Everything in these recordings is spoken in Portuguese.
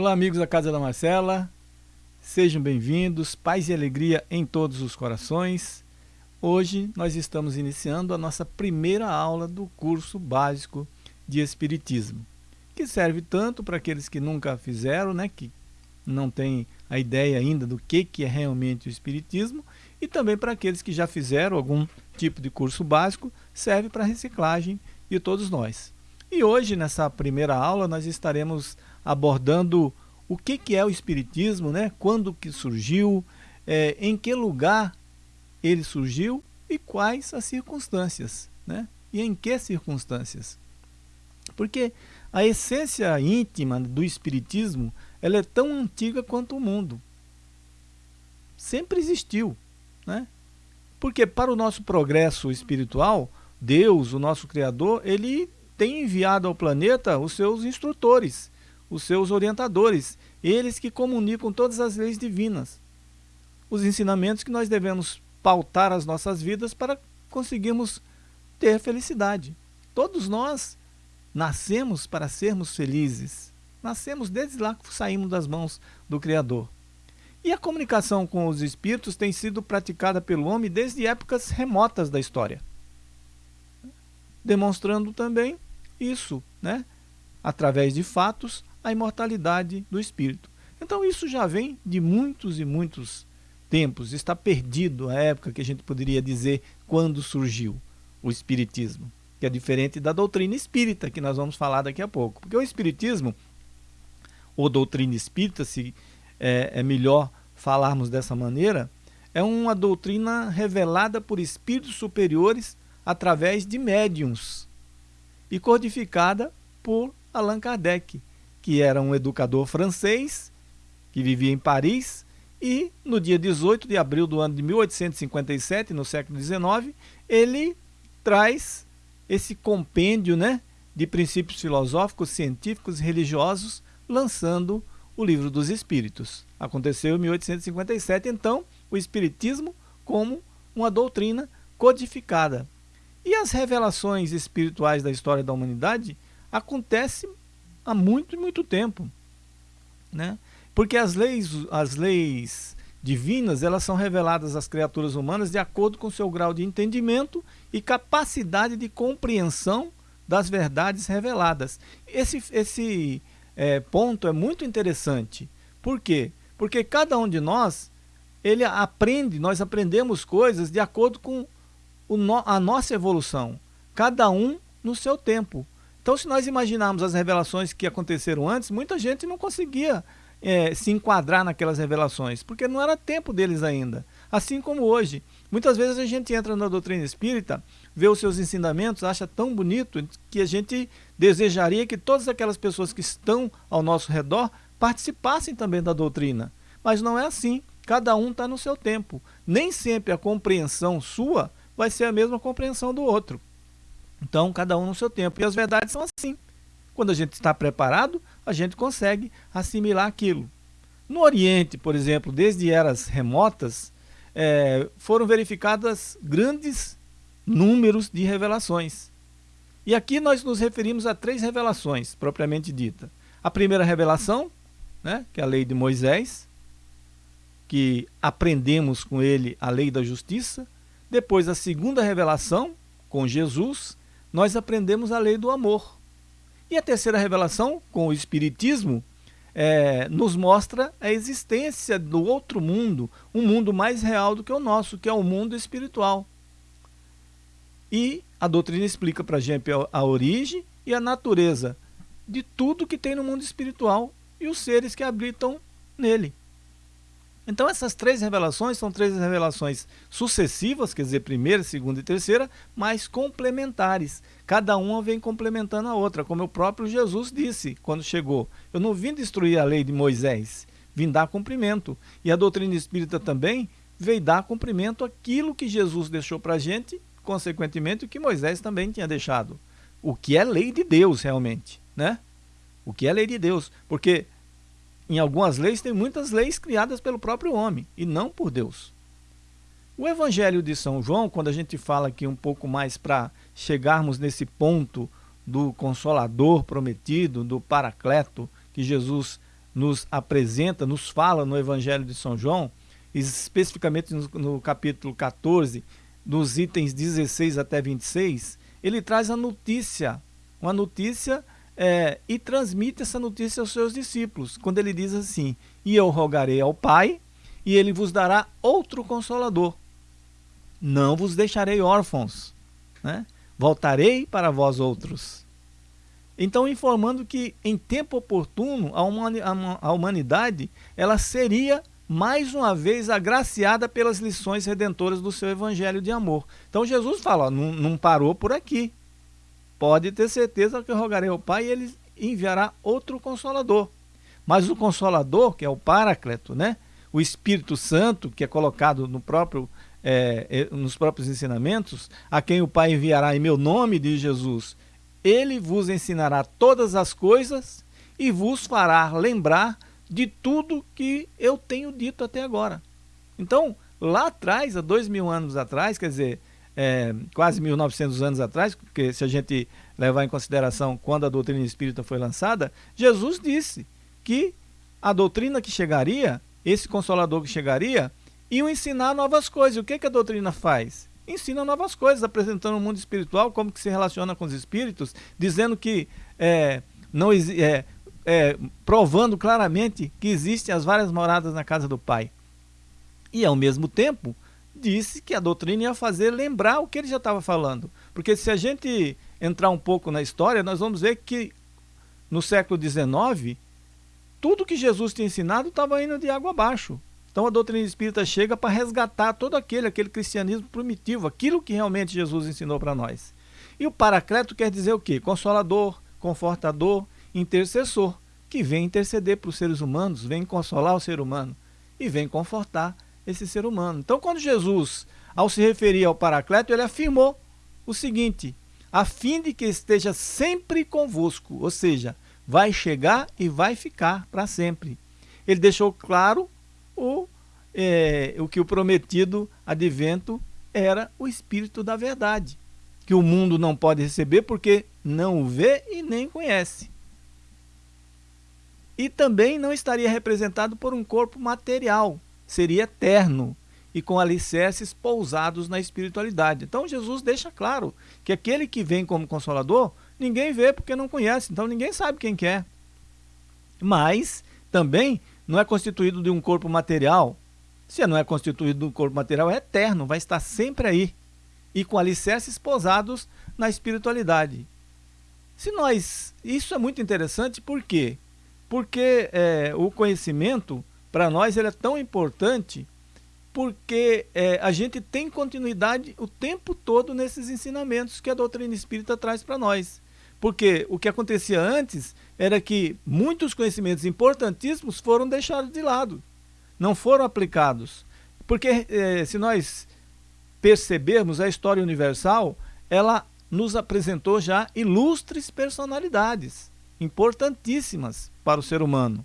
Olá, amigos da Casa da Marcela. Sejam bem-vindos, paz e alegria em todos os corações. Hoje nós estamos iniciando a nossa primeira aula do curso básico de Espiritismo, que serve tanto para aqueles que nunca fizeram, né, que não têm a ideia ainda do que, que é realmente o Espiritismo, e também para aqueles que já fizeram algum tipo de curso básico, serve para reciclagem de todos nós. E hoje, nessa primeira aula, nós estaremos abordando o que, que é o Espiritismo, né? quando que surgiu, é, em que lugar ele surgiu e quais as circunstâncias, né? e em que circunstâncias. Porque a essência íntima do Espiritismo ela é tão antiga quanto o mundo. Sempre existiu. Né? Porque para o nosso progresso espiritual, Deus, o nosso Criador, ele tem enviado ao planeta os seus instrutores, os seus orientadores, eles que comunicam todas as leis divinas, os ensinamentos que nós devemos pautar as nossas vidas para conseguirmos ter felicidade. Todos nós nascemos para sermos felizes. Nascemos desde lá que saímos das mãos do Criador. E a comunicação com os espíritos tem sido praticada pelo homem desde épocas remotas da história. Demonstrando também isso, né? através de fatos, a imortalidade do espírito. Então isso já vem de muitos e muitos tempos, está perdido a época que a gente poderia dizer quando surgiu o espiritismo, que é diferente da doutrina espírita, que nós vamos falar daqui a pouco. Porque o espiritismo, ou doutrina espírita, se é, é melhor falarmos dessa maneira, é uma doutrina revelada por espíritos superiores através de médiums e codificada por Allan Kardec, que era um educador francês que vivia em Paris e no dia 18 de abril do ano de 1857, no século XIX, ele traz esse compêndio né, de princípios filosóficos, científicos e religiosos, lançando o Livro dos Espíritos. Aconteceu em 1857, então, o Espiritismo como uma doutrina codificada e as revelações espirituais da história da humanidade acontecem há muito muito tempo. Né? Porque as leis, as leis divinas elas são reveladas às criaturas humanas de acordo com seu grau de entendimento e capacidade de compreensão das verdades reveladas. Esse, esse é, ponto é muito interessante. Por quê? Porque cada um de nós ele aprende, nós aprendemos coisas de acordo com no, a nossa evolução, cada um no seu tempo. Então, se nós imaginarmos as revelações que aconteceram antes, muita gente não conseguia é, se enquadrar naquelas revelações, porque não era tempo deles ainda. Assim como hoje. Muitas vezes a gente entra na doutrina espírita, vê os seus ensinamentos, acha tão bonito que a gente desejaria que todas aquelas pessoas que estão ao nosso redor participassem também da doutrina. Mas não é assim. Cada um está no seu tempo. Nem sempre a compreensão sua vai ser a mesma compreensão do outro. Então, cada um no seu tempo. E as verdades são assim. Quando a gente está preparado, a gente consegue assimilar aquilo. No Oriente, por exemplo, desde eras remotas, é, foram verificadas grandes números de revelações. E aqui nós nos referimos a três revelações, propriamente dita. A primeira revelação, né, que é a lei de Moisés, que aprendemos com ele a lei da justiça. Depois, a segunda revelação, com Jesus, nós aprendemos a lei do amor. E a terceira revelação, com o Espiritismo, é, nos mostra a existência do outro mundo, um mundo mais real do que o nosso, que é o mundo espiritual. E a doutrina explica para a gente a origem e a natureza de tudo que tem no mundo espiritual e os seres que habitam nele. Então essas três revelações são três revelações sucessivas, quer dizer, primeira, segunda e terceira, mas complementares. Cada uma vem complementando a outra, como o próprio Jesus disse quando chegou. Eu não vim destruir a lei de Moisés, vim dar cumprimento. E a doutrina espírita também veio dar cumprimento àquilo que Jesus deixou para a gente, consequentemente o que Moisés também tinha deixado. o que é lei de Deus realmente, né? O que é lei de Deus, porque em algumas leis tem muitas leis criadas pelo próprio homem e não por Deus. O Evangelho de São João, quando a gente fala aqui um pouco mais para chegarmos nesse ponto do Consolador prometido, do Paracleto, que Jesus nos apresenta, nos fala no Evangelho de São João, especificamente no, no capítulo 14, dos itens 16 até 26, ele traz a notícia, uma notícia é, e transmite essa notícia aos seus discípulos, quando ele diz assim: E eu rogarei ao Pai, e ele vos dará outro consolador. Não vos deixarei órfãos, né? voltarei para vós outros. Então, informando que em tempo oportuno a humanidade ela seria mais uma vez agraciada pelas lições redentoras do seu evangelho de amor. Então Jesus fala, não, não parou por aqui. Pode ter certeza que eu rogarei ao Pai e ele enviará outro consolador. Mas o consolador, que é o Paráclito, né? o Espírito Santo, que é colocado no próprio, é, nos próprios ensinamentos, a quem o Pai enviará em meu nome, diz Jesus, ele vos ensinará todas as coisas e vos fará lembrar de tudo que eu tenho dito até agora. Então, lá atrás, há dois mil anos atrás, quer dizer, é, quase 1900 anos atrás, porque se a gente levar em consideração quando a doutrina espírita foi lançada, Jesus disse que a doutrina que chegaria, esse consolador que chegaria, iam ensinar novas coisas. O que, que a doutrina faz? Ensina novas coisas, apresentando o mundo espiritual, como que se relaciona com os espíritos, dizendo que é, não é, é, provando claramente que existem as várias moradas na casa do Pai. E, ao mesmo tempo, disse que a doutrina ia fazer lembrar o que ele já estava falando. Porque se a gente entrar um pouco na história, nós vamos ver que no século XIX, tudo que Jesus tinha ensinado estava indo de água abaixo. Então a doutrina espírita chega para resgatar todo aquele, aquele cristianismo primitivo, aquilo que realmente Jesus ensinou para nós. E o paracleto quer dizer o quê? Consolador, confortador, intercessor, que vem interceder para os seres humanos, vem consolar o ser humano e vem confortar esse ser humano. Então, quando Jesus, ao se referir ao Paracleto, ele afirmou o seguinte: a fim de que esteja sempre convosco, ou seja, vai chegar e vai ficar para sempre. Ele deixou claro o, é, o que o prometido advento era o Espírito da Verdade, que o mundo não pode receber porque não o vê e nem conhece e também não estaria representado por um corpo material, seria eterno e com alicerces pousados na espiritualidade. Então Jesus deixa claro que aquele que vem como consolador, ninguém vê porque não conhece, então ninguém sabe quem que é. Mas também não é constituído de um corpo material. Se não é constituído de um corpo material, é eterno, vai estar sempre aí e com alicerces pousados na espiritualidade. Se nós, isso é muito interessante porque porque é, o conhecimento, para nós, ele é tão importante porque é, a gente tem continuidade o tempo todo nesses ensinamentos que a doutrina espírita traz para nós. Porque o que acontecia antes era que muitos conhecimentos importantíssimos foram deixados de lado, não foram aplicados. Porque é, se nós percebermos a história universal, ela nos apresentou já ilustres personalidades importantíssimas para o ser humano.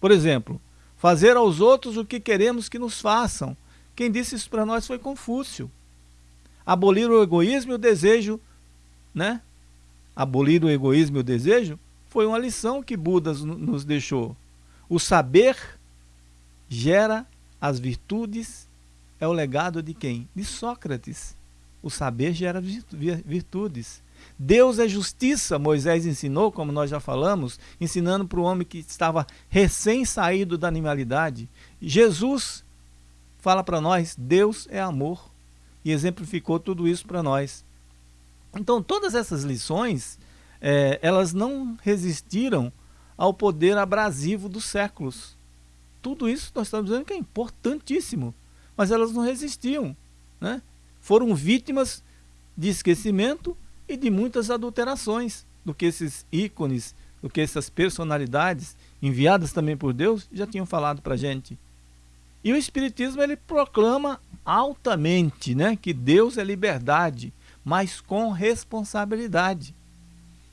Por exemplo, fazer aos outros o que queremos que nos façam. Quem disse isso para nós foi Confúcio. Abolir o egoísmo e o desejo, né? Abolir o egoísmo e o desejo foi uma lição que Buda nos deixou. O saber gera as virtudes, é o legado de quem? De Sócrates. O saber gera virtudes. Deus é justiça, Moisés ensinou, como nós já falamos, ensinando para o homem que estava recém-saído da animalidade. Jesus fala para nós, Deus é amor, e exemplificou tudo isso para nós. Então, todas essas lições, é, elas não resistiram ao poder abrasivo dos séculos. Tudo isso nós estamos dizendo que é importantíssimo, mas elas não resistiam. Né? Foram vítimas de esquecimento e de muitas adulterações do que esses ícones, do que essas personalidades enviadas também por Deus já tinham falado para a gente. E o Espiritismo ele proclama altamente né, que Deus é liberdade, mas com responsabilidade.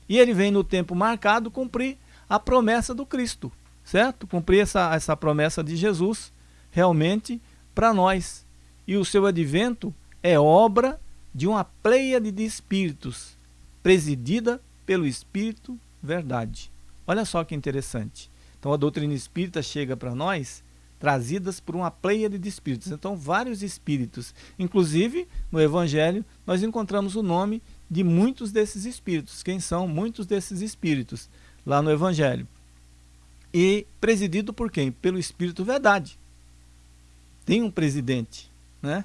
E ele vem no tempo marcado cumprir a promessa do Cristo, certo? Cumprir essa, essa promessa de Jesus realmente para nós. E o seu advento é obra de uma pleiade de espíritos, presidida pelo Espírito Verdade. Olha só que interessante. Então a doutrina espírita chega para nós trazidas por uma pleiade de espíritos. Então vários espíritos, inclusive no Evangelho nós encontramos o nome de muitos desses espíritos. Quem são muitos desses espíritos lá no Evangelho? E presidido por quem? Pelo Espírito Verdade. Tem um presidente, né?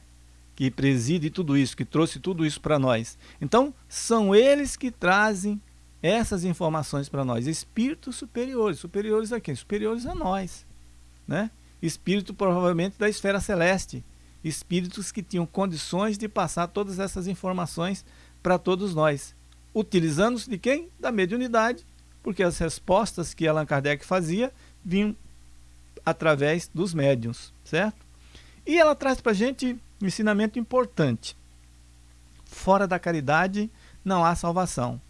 Que preside tudo isso, que trouxe tudo isso para nós. Então, são eles que trazem essas informações para nós. Espíritos superiores. Superiores a quem? Superiores a nós. Né? Espírito provavelmente da esfera celeste. Espíritos que tinham condições de passar todas essas informações para todos nós. Utilizando-se de quem? Da mediunidade, porque as respostas que Allan Kardec fazia vinham através dos médiums, certo? E ela traz para a gente um ensinamento importante. Fora da caridade não há salvação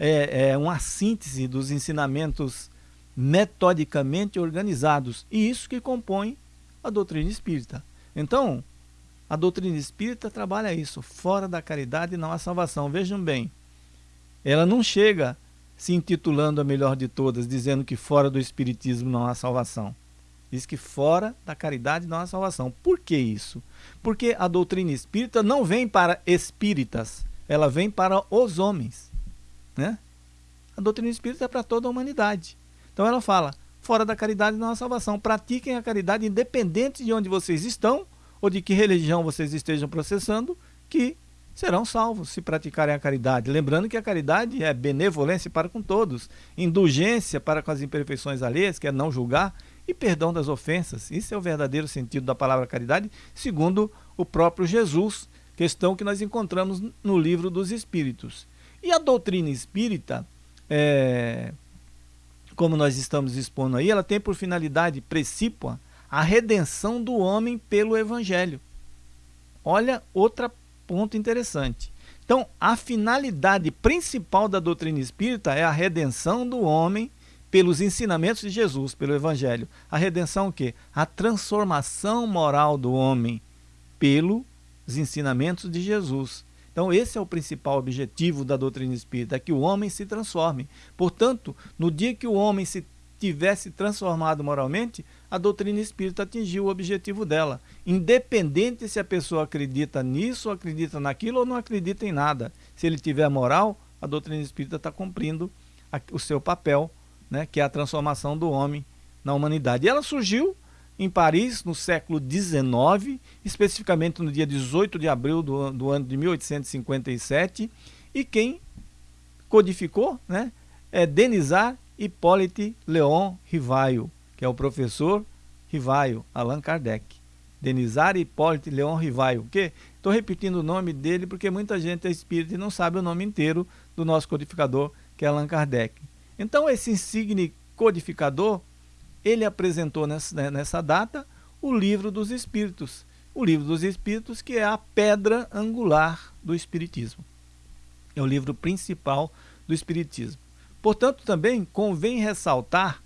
é, é uma síntese dos ensinamentos metodicamente organizados. E isso que compõe a doutrina espírita. Então, a doutrina espírita trabalha isso. Fora da caridade não há salvação. Vejam bem, ela não chega se intitulando a melhor de todas, dizendo que fora do espiritismo não há salvação. Diz que fora da caridade não há salvação. Por que isso? Porque a doutrina espírita não vem para espíritas, ela vem para os homens. Né? A doutrina espírita é para toda a humanidade. Então ela fala, fora da caridade não há salvação. Pratiquem a caridade independente de onde vocês estão ou de que religião vocês estejam processando, que serão salvos se praticarem a caridade. Lembrando que a caridade é benevolência para com todos, indulgência para com as imperfeições alheias, que é não julgar, e perdão das ofensas. Isso é o verdadeiro sentido da palavra caridade, segundo o próprio Jesus, questão que nós encontramos no livro dos Espíritos. E a doutrina espírita, é, como nós estamos expondo aí, ela tem por finalidade precípua a redenção do homem pelo evangelho. Olha outro ponto interessante. Então, a finalidade principal da doutrina espírita é a redenção do homem pelos ensinamentos de Jesus, pelo evangelho. A redenção o quê? A transformação moral do homem pelos ensinamentos de Jesus. Então, esse é o principal objetivo da doutrina espírita, é que o homem se transforme. Portanto, no dia que o homem se tivesse transformado moralmente, a doutrina espírita atingiu o objetivo dela. Independente se a pessoa acredita nisso, acredita naquilo ou não acredita em nada. Se ele tiver moral, a doutrina espírita está cumprindo o seu papel, né, que é a transformação do homem na humanidade. E ela surgiu em Paris no século XIX, especificamente no dia 18 de abril do, do ano de 1857, e quem codificou né, é Denisar Hippolyte Leon Rivaio, que é o professor Rivaio, Allan Kardec. Denisar Hippolyte Leon Rivaio. Que estou repetindo o nome dele porque muita gente é espírita e não sabe o nome inteiro do nosso codificador, que é Allan Kardec. Então esse insigne codificador ele apresentou nessa, né, nessa data o livro dos Espíritos. O livro dos Espíritos, que é a pedra angular do Espiritismo. É o livro principal do Espiritismo. Portanto, também convém ressaltar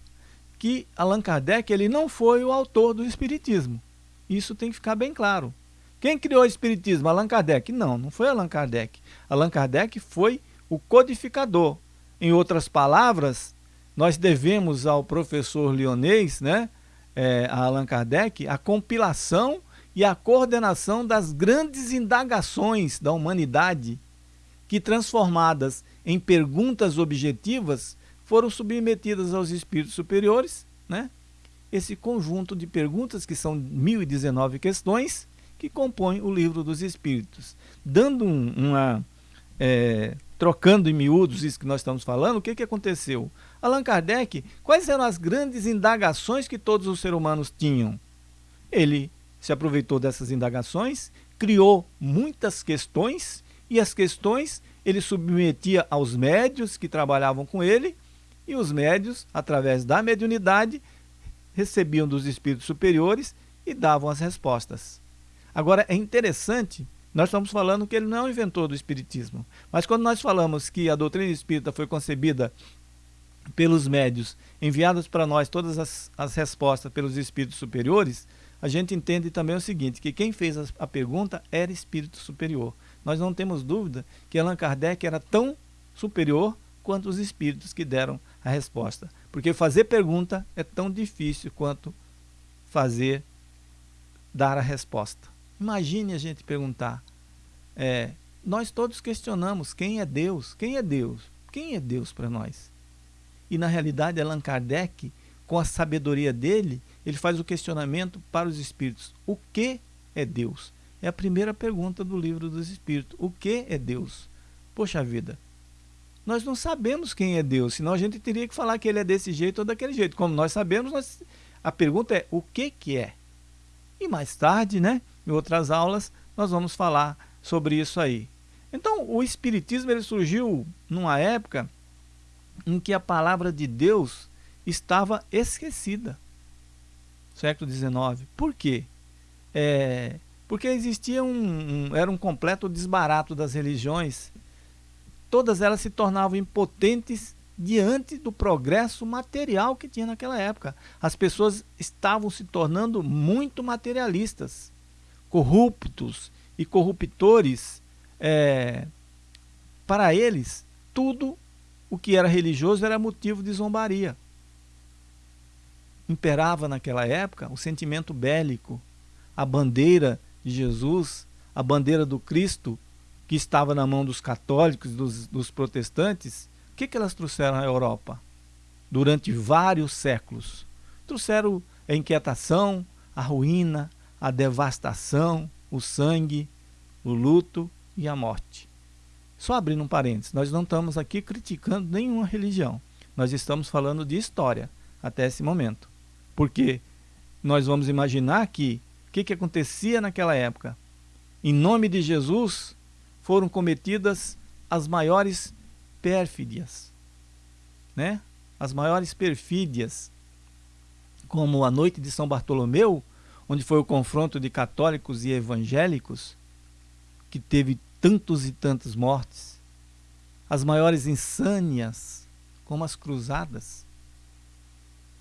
que Allan Kardec ele não foi o autor do Espiritismo. Isso tem que ficar bem claro. Quem criou o Espiritismo? Allan Kardec? Não, não foi Allan Kardec. Allan Kardec foi o codificador. Em outras palavras, nós devemos ao professor Lyonês, né, é, a Allan Kardec, a compilação e a coordenação das grandes indagações da humanidade que, transformadas em perguntas objetivas, foram submetidas aos espíritos superiores, né? esse conjunto de perguntas, que são 1019 questões, que compõem o livro dos espíritos. Dando um, uma é, trocando em miúdos isso que nós estamos falando, o que, que aconteceu? Allan Kardec, quais eram as grandes indagações que todos os seres humanos tinham? Ele se aproveitou dessas indagações, criou muitas questões, e as questões ele submetia aos médios que trabalhavam com ele, e os médios, através da mediunidade, recebiam dos espíritos superiores e davam as respostas. Agora, é interessante nós estamos falando que ele não é o inventor do Espiritismo. Mas quando nós falamos que a doutrina espírita foi concebida pelos médios, enviadas para nós todas as, as respostas pelos espíritos superiores, a gente entende também o seguinte, que quem fez a, a pergunta era espírito superior. Nós não temos dúvida que Allan Kardec era tão superior quanto os espíritos que deram a resposta. Porque fazer pergunta é tão difícil quanto fazer, dar a resposta. Imagine a gente perguntar. É, nós todos questionamos quem é Deus, quem é Deus, quem é Deus para nós. E na realidade, Allan Kardec, com a sabedoria dele, ele faz o questionamento para os espíritos: o que é Deus? É a primeira pergunta do livro dos espíritos: o que é Deus? Poxa vida, nós não sabemos quem é Deus, senão a gente teria que falar que ele é desse jeito ou daquele jeito. Como nós sabemos, nós... a pergunta é o que, que é? E mais tarde, né, em outras aulas, nós vamos falar sobre isso aí. Então, o Espiritismo ele surgiu numa época em que a palavra de Deus estava esquecida. Século XIX. Por quê? É, porque existia um, um, era um completo desbarato das religiões. Todas elas se tornavam impotentes diante do progresso material que tinha naquela época. As pessoas estavam se tornando muito materialistas, corruptos e corruptores. É, para eles, tudo o que era religioso era motivo de zombaria. Imperava naquela época o sentimento bélico, a bandeira de Jesus, a bandeira do Cristo, que estava na mão dos católicos, dos, dos protestantes, o que, que elas trouxeram à Europa? Durante vários séculos. Trouxeram a inquietação, a ruína, a devastação, o sangue, o luto e a morte. Só abrindo um parênteses, nós não estamos aqui criticando nenhuma religião. Nós estamos falando de história até esse momento. Porque nós vamos imaginar que o que, que acontecia naquela época? Em nome de Jesus foram cometidas as maiores pérfidias, né? As maiores perfídias, como a noite de São Bartolomeu, onde foi o confronto de católicos e evangélicos, que teve tantos e tantas mortes, as maiores insânias, como as cruzadas.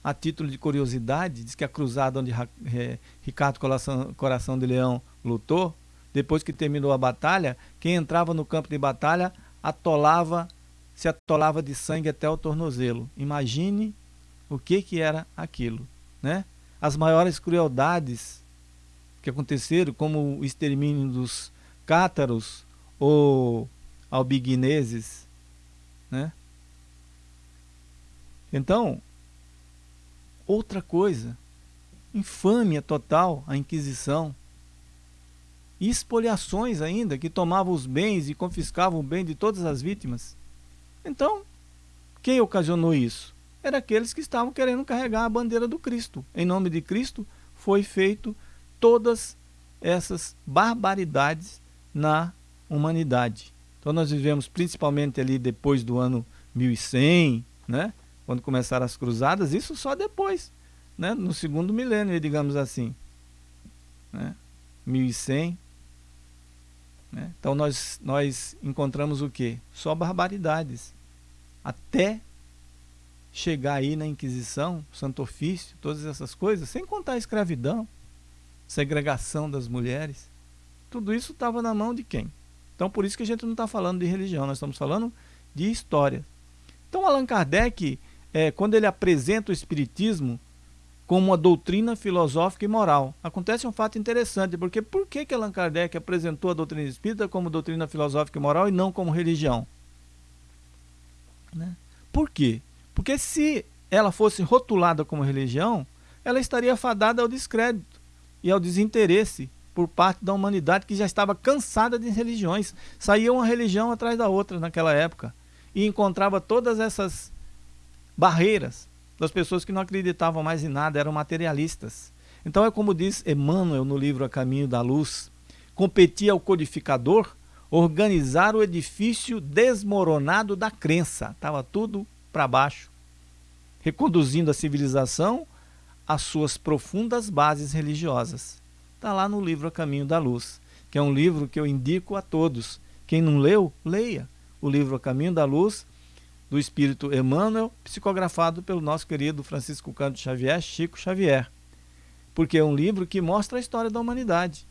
A título de curiosidade, diz que a cruzada onde Ricardo Coração, de Leão lutou, depois que terminou a batalha, quem entrava no campo de batalha atolava, se atolava de sangue até o tornozelo. Imagine o que, que era aquilo. Né? As maiores crueldades que aconteceram, como o extermínio dos cátaros, ou albigneses, né? Então, outra coisa, infâmia total a Inquisição, e expoliações ainda, que tomavam os bens e confiscavam o bem de todas as vítimas. Então, quem ocasionou isso? Era aqueles que estavam querendo carregar a bandeira do Cristo. Em nome de Cristo foi feito todas essas barbaridades na humanidade. Então nós vivemos principalmente ali depois do ano 1100, né? quando começaram as cruzadas, isso só depois, né? no segundo milênio, digamos assim. Né? 1100. Né? Então nós, nós encontramos o que? Só barbaridades. Até chegar aí na Inquisição, Santo Ofício, todas essas coisas, sem contar a escravidão, segregação das mulheres. Tudo isso estava na mão de quem? Então, por isso que a gente não está falando de religião, nós estamos falando de história. Então, Allan Kardec, é, quando ele apresenta o Espiritismo como uma doutrina filosófica e moral, acontece um fato interessante, porque por que, que Allan Kardec apresentou a doutrina espírita como doutrina filosófica e moral e não como religião? Né? Por quê? Porque se ela fosse rotulada como religião, ela estaria fadada ao descrédito e ao desinteresse por parte da humanidade que já estava cansada de religiões. Saía uma religião atrás da outra naquela época e encontrava todas essas barreiras das pessoas que não acreditavam mais em nada, eram materialistas. Então é como diz Emmanuel no livro A Caminho da Luz, competia ao codificador organizar o edifício desmoronado da crença. Estava tudo para baixo, reconduzindo a civilização às suas profundas bases religiosas. Está lá no livro A Caminho da Luz. que é um livro que eu indico a todos. Quem não leu, leia o livro A Caminho da Luz, do Espírito Emmanuel, psicografado pelo nosso querido Francisco Canto Xavier, Chico Xavier. Porque é um livro que mostra a história da humanidade.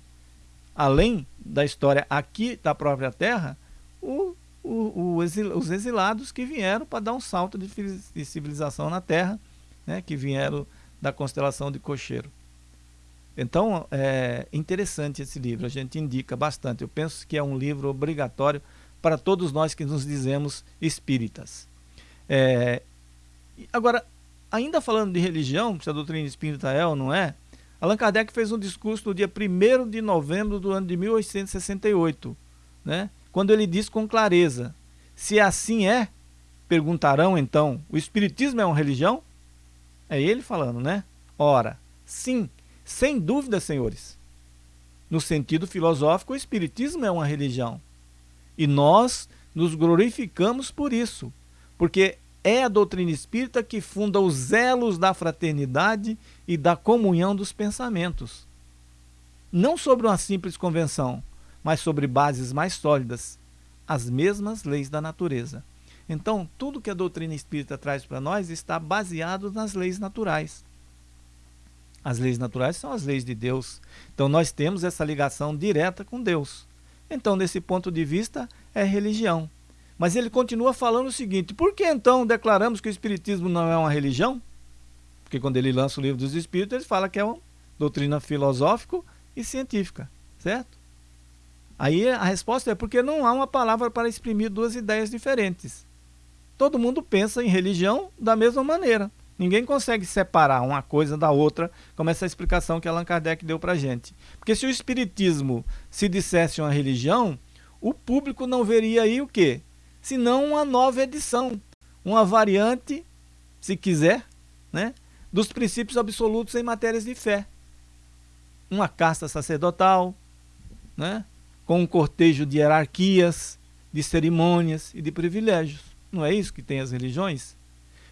Além da história aqui da própria Terra, o, o, o exil, os exilados que vieram para dar um salto de, de civilização na Terra, né, que vieram da constelação de Cocheiro. Então, é interessante esse livro, a gente indica bastante. Eu penso que é um livro obrigatório para todos nós que nos dizemos espíritas. É, agora, ainda falando de religião, se a doutrina espírita é ou não é, Allan Kardec fez um discurso no dia 1 de novembro do ano de 1868, né? Quando ele diz com clareza: se assim é, perguntarão então, o Espiritismo é uma religião? É ele falando, né? Ora, sim, sem dúvida, senhores. No sentido filosófico, o Espiritismo é uma religião. E nós nos glorificamos por isso, porque é a doutrina espírita que funda os elos da fraternidade e da comunhão dos pensamentos. Não sobre uma simples convenção, mas sobre bases mais sólidas, as mesmas leis da natureza. Então, tudo que a doutrina espírita traz para nós está baseado nas leis naturais. As leis naturais são as leis de Deus. Então, nós temos essa ligação direta com Deus. Então, desse ponto de vista, é religião. Mas ele continua falando o seguinte: por que então declaramos que o Espiritismo não é uma religião? Porque quando ele lança o livro dos Espíritos, ele fala que é uma doutrina filosófica e científica, certo? Aí a resposta é porque não há uma palavra para exprimir duas ideias diferentes. Todo mundo pensa em religião da mesma maneira. Ninguém consegue separar uma coisa da outra, como essa explicação que Allan Kardec deu para a gente. Porque se o Espiritismo se dissesse uma religião, o público não veria aí o quê? Senão uma nova edição, uma variante, se quiser, né, dos princípios absolutos em matérias de fé. Uma casta sacerdotal, né, com um cortejo de hierarquias, de cerimônias e de privilégios. Não é isso que tem as religiões?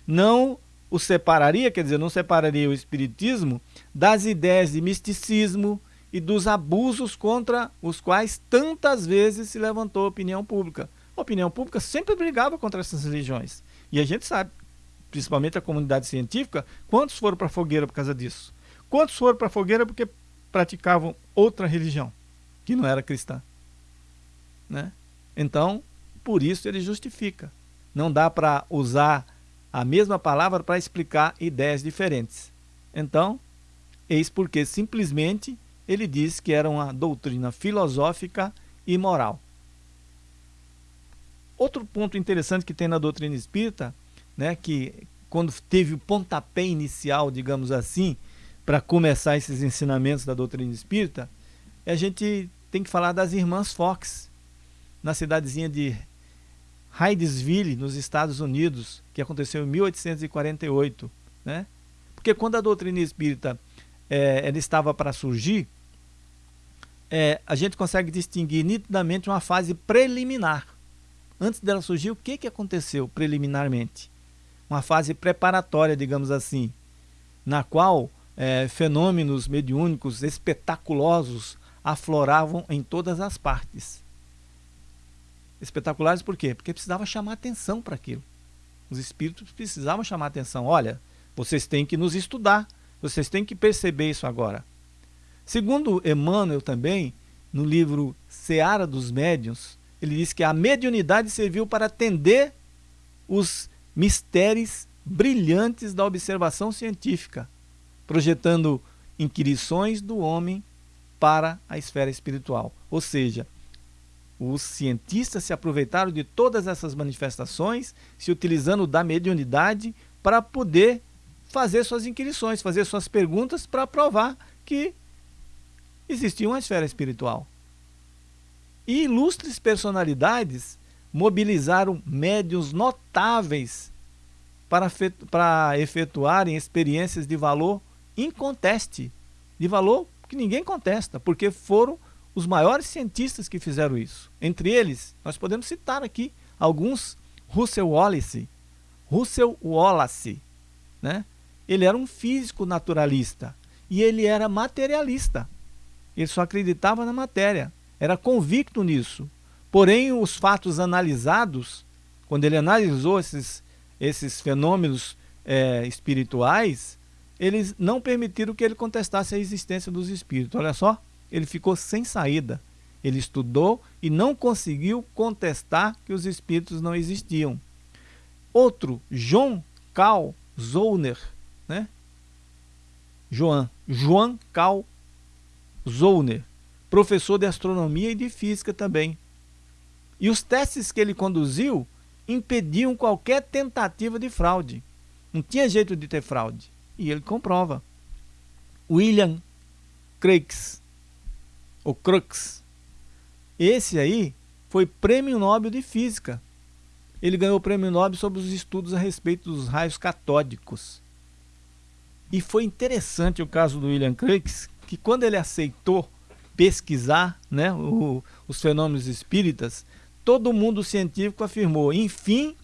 Não o separaria, quer dizer, não separaria o espiritismo das ideias de misticismo e dos abusos contra os quais tantas vezes se levantou a opinião pública. A opinião pública sempre brigava contra essas religiões. E a gente sabe, principalmente a comunidade científica, quantos foram para a fogueira por causa disso? Quantos foram para a fogueira porque praticavam outra religião, que não era cristã? Né? Então, por isso ele justifica. Não dá para usar a mesma palavra para explicar ideias diferentes. Então, eis porque simplesmente ele diz que era uma doutrina filosófica e moral. Outro ponto interessante que tem na doutrina espírita, né, que quando teve o pontapé inicial, digamos assim, para começar esses ensinamentos da doutrina espírita, a gente tem que falar das irmãs Fox, na cidadezinha de Hydesville, nos Estados Unidos, que aconteceu em 1848. Né? Porque quando a doutrina espírita é, ela estava para surgir, é, a gente consegue distinguir nitidamente uma fase preliminar. Antes dela surgir, o que, que aconteceu preliminarmente? Uma fase preparatória, digamos assim, na qual é, fenômenos mediúnicos espetaculosos afloravam em todas as partes espetaculares por quê? Porque precisava chamar atenção para aquilo. Os espíritos precisavam chamar atenção. Olha, vocês têm que nos estudar, vocês têm que perceber isso agora. Segundo Emmanuel também, no livro Seara dos Médiuns, ele diz que a mediunidade serviu para atender os mistérios brilhantes da observação científica, projetando inquirições do homem para a esfera espiritual. Ou seja, os cientistas se aproveitaram de todas essas manifestações, se utilizando da mediunidade para poder fazer suas inquirições, fazer suas perguntas para provar que existia uma esfera espiritual. E ilustres personalidades mobilizaram médiuns notáveis para, para efetuarem experiências de valor inconteste, de valor que ninguém contesta, porque foram os maiores cientistas que fizeram isso. Entre eles, nós podemos citar aqui alguns, Russell Wallace. Russell Wallace, né? Ele era um físico naturalista e ele era materialista. Ele só acreditava na matéria. era convicto nisso. Porém, os fatos analisados, quando ele analisou esses, esses fenômenos é, espirituais, eles não permitiram que ele contestasse a existência dos espíritos. Olha só, ele ficou sem saída. Ele estudou e não conseguiu contestar que os espíritos não existiam. Outro, John Carl Zollner, né? Joan, Joan Carl Zollner, professor de astronomia e de física também. E os testes que ele conduziu impediam qualquer tentativa de fraude. Não tinha jeito de ter fraude. E ele comprova. William Crookes, ou Crookes, esse aí foi prêmio Nobel de Física. Ele ganhou o prêmio Nobel sobre os estudos a respeito dos raios catódicos. E foi interessante o caso do William Crookes, que quando ele aceitou pesquisar né, o, os fenômenos espíritas, todo mundo científico afirmou, enfim,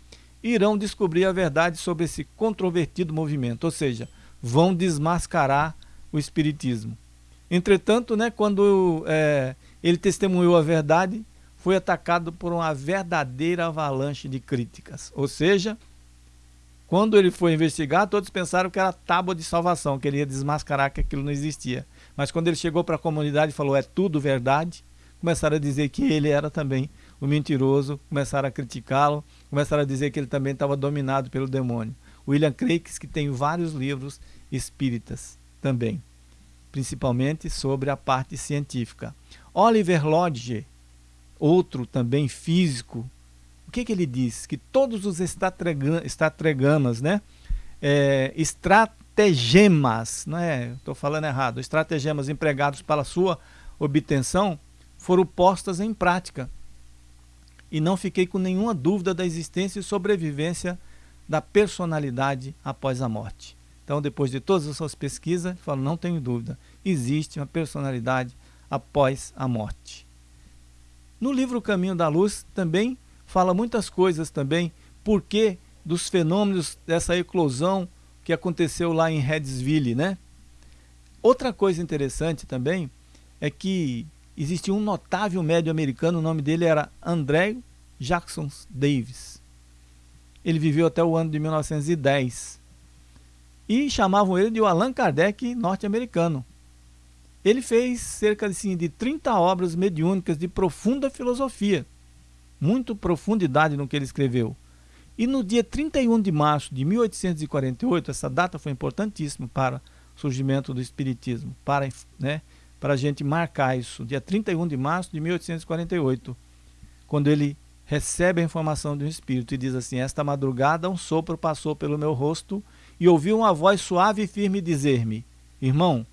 irão descobrir a verdade sobre esse controvertido movimento, ou seja, vão desmascarar o espiritismo. Entretanto, né, quando é, ele testemunhou a verdade, foi atacado por uma verdadeira avalanche de críticas. Ou seja, quando ele foi investigar, todos pensaram que era tábua de salvação, que ele ia desmascarar que aquilo não existia. Mas quando ele chegou para a comunidade e falou é tudo verdade, começaram a dizer que ele era também o mentiroso, começaram a criticá-lo, começaram a dizer que ele também estava dominado pelo demônio. William Craikes, que tem vários livros espíritas também, principalmente sobre a parte científica. Oliver Lodge, outro também físico, o que, que ele diz? Que todos os estrategamas, né, é, estratagemas, não é? Estou falando errado, estratagemas empregados para sua obtenção foram postas em prática. E não fiquei com nenhuma dúvida da existência e sobrevivência da personalidade após a morte. Então, depois de todas as suas pesquisas, falo, não tenho dúvida, existe uma personalidade após a morte. No livro Caminho da Luz também fala muitas coisas também, porque dos fenômenos dessa eclosão que aconteceu lá em Redsville, né? Outra coisa interessante também é que existia um notável médio americano, o nome dele era André Jackson Davis. Ele viveu até o ano de 1910. E chamavam ele de o Allan Kardec norte-americano. Ele fez cerca assim, de 30 obras mediúnicas de profunda filosofia. Muito profundidade no que ele escreveu. E no dia 31 de março de 1848, essa data foi importantíssima para o surgimento do Espiritismo, para, né, para a gente marcar isso, dia 31 de março de 1848, quando ele recebe a informação de um Espírito e diz assim, esta madrugada um sopro passou pelo meu rosto e ouvi uma voz suave e firme dizer-me, irmão,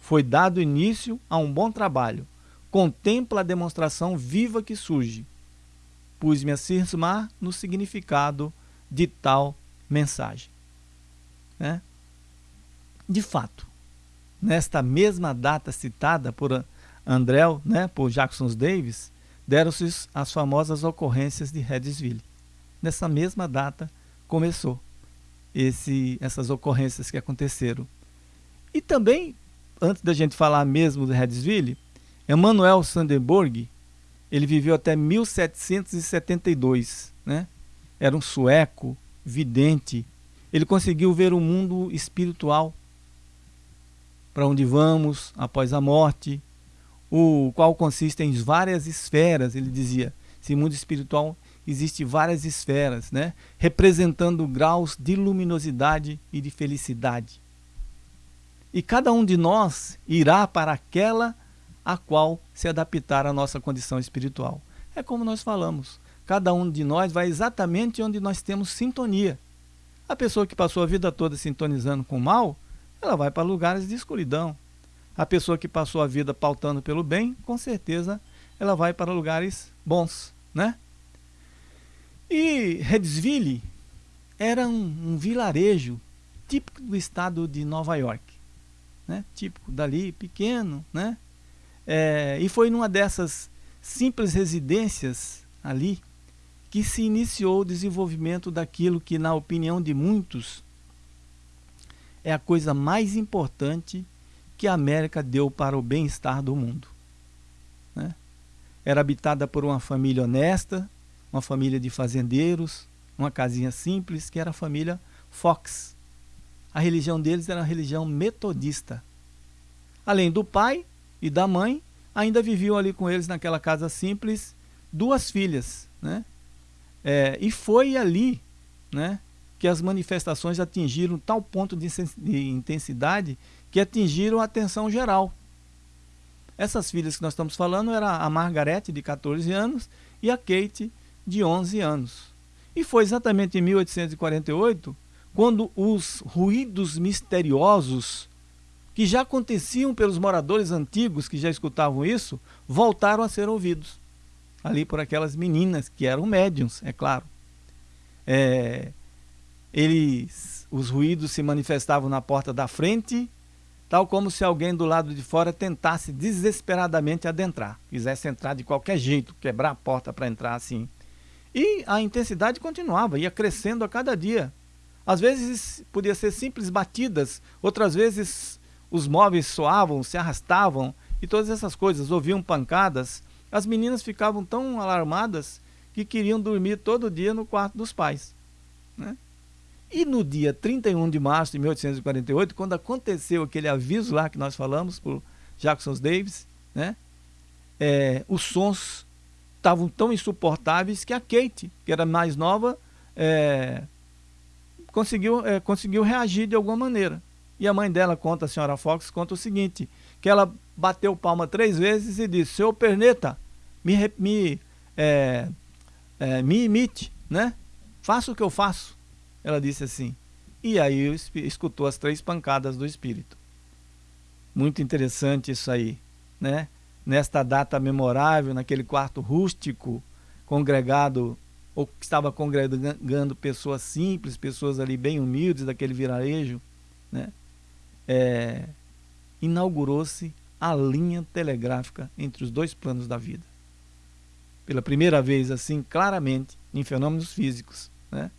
foi dado início a um bom trabalho, contempla a demonstração viva que surge, pus-me a cismar no significado de tal mensagem. Né? De fato, nesta mesma data citada por André, né, por Jackson Davis, deram-se as famosas ocorrências de Redsville. Nessa mesma data começou esse, essas ocorrências que aconteceram. E também, antes da gente falar mesmo de Redsville, Emanuel Sandberg, ele viveu até 1772, né? Era um sueco, vidente. Ele conseguiu ver o mundo espiritual, para onde vamos após a morte, o qual consiste em várias esferas, ele dizia. Esse mundo espiritual existe várias esferas, né? representando graus de luminosidade e de felicidade. E cada um de nós irá para aquela a qual se adaptar à nossa condição espiritual. É como nós falamos, cada um de nós vai exatamente onde nós temos sintonia. A pessoa que passou a vida toda sintonizando com o mal, ela vai para lugares de escuridão. A pessoa que passou a vida pautando pelo bem, com certeza ela vai para lugares bons, né? E Redsville era um, um vilarejo típico do estado de Nova York, né? Típico dali, pequeno, né? É, e foi numa dessas simples residências ali que se iniciou o desenvolvimento daquilo que, na opinião de muitos, é a coisa mais importante que a América deu para o bem-estar do mundo. Né? era habitada por uma família honesta, uma família de fazendeiros, uma casinha simples, que era a família Fox. A religião deles era a religião metodista. Além do pai e da mãe, ainda viviam ali com eles naquela casa simples duas filhas. Né? É, e foi ali né, que as manifestações atingiram tal ponto de, de intensidade que atingiram a atenção geral. Essas filhas que nós estamos falando eram a Margarete, de 14 anos, e a Kate, de 11 anos. E foi exatamente em 1848 quando os ruídos misteriosos que já aconteciam pelos moradores antigos que já escutavam isso, voltaram a ser ouvidos. Ali por aquelas meninas que eram médiums, é claro. É, eles, os ruídos se manifestavam na porta da frente, tal como se alguém do lado de fora tentasse desesperadamente adentrar, quisesse entrar de qualquer jeito, quebrar a porta para entrar assim. E a intensidade continuava, ia crescendo a cada dia. Às vezes podia ser simples batidas, outras vezes os móveis soavam, se arrastavam e todas essas coisas, ouviam pancadas. As meninas ficavam tão alarmadas que queriam dormir todo dia no quarto dos pais. Né? E no dia 31 de março de 1848, quando aconteceu aquele aviso lá que nós falamos por Jackson Davis, né? É, os sons estavam tão insuportáveis que a Kate, que era mais nova, é, conseguiu, é, conseguiu reagir de alguma maneira. E a mãe dela conta, a senhora Fox, conta o seguinte, que ela bateu palma três vezes e disse, seu perneta, me, me, é, é, me imite, né? Faça o que eu faço. Ela disse assim. E aí escutou as três pancadas do Espírito. Muito interessante isso aí, né? Nesta data memorável, naquele quarto rústico, congregado, ou que estava congregando pessoas simples, pessoas ali bem humildes daquele vilarejo, né? É, inaugurou-se a linha telegráfica entre os dois planos da vida. Pela primeira vez, assim, claramente, em fenômenos físicos, né?